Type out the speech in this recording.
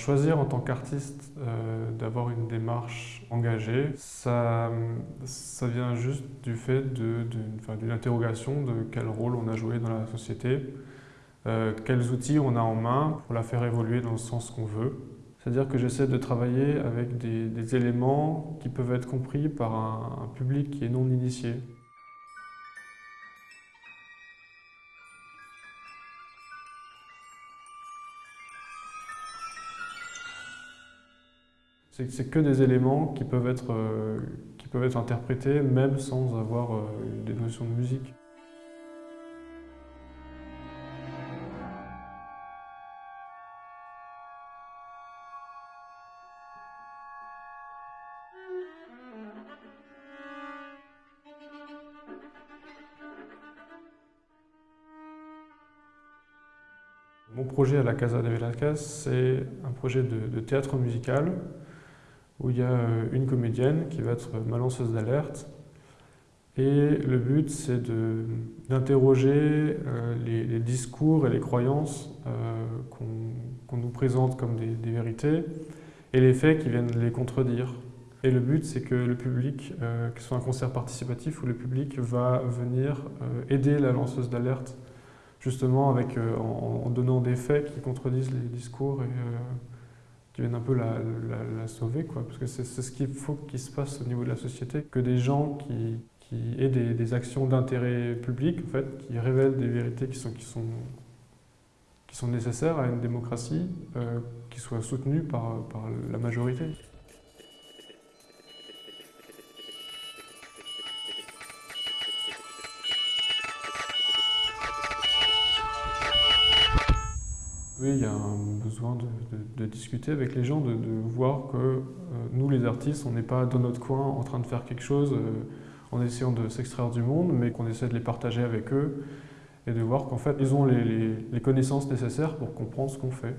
Choisir en tant qu'artiste euh, d'avoir une démarche engagée, ça, ça vient juste du fait d'une interrogation de quel rôle on a joué dans la société, euh, quels outils on a en main pour la faire évoluer dans le sens qu'on veut. C'est-à-dire que j'essaie de travailler avec des, éléments qui peuvent être compris par un public qui est non initié. C'est que des éléments qui peuvent, être, euh, qui peuvent être interprétés même sans avoir euh, des notions de musique. Mon projet à la Casa de Velázquez, c'est un projet de théâtre musical où il y a euh, une comédienne qui va être ma lanceuse d'alerte. Et le but, c'est d'interroger euh, les, discours et les croyances euh, qu'on nous présente comme des, vérités et les faits qui viennent les contredire. Et le but, c'est que le public, que ce soit un concert participatif, où le public va venir aider la lanceuse d'alerte, justement avec, en, donnant des faits qui contredisent les discours et, qui viennent un peu la, sauver, quoi, parce que c'est ce qu'il faut qu'il se passe au niveau de la société, que des gens qui, qui aient des, actions d'intérêt public, en fait, qui révèlent des vérités qui sont, nécessaires à une démocratie, euh, qui soient soutenues par, par la majorité. Oui, il y a un besoin de, discuter avec les gens, de, voir que euh, nous, les artistes, on n'est pas dans notre coin en train de faire quelque chose euh, en essayant de s'extraire du monde, mais qu'on essaie de les partager avec eux et de voir qu'en fait, ils ont les connaissances nécessaires pour comprendre ce qu'on fait.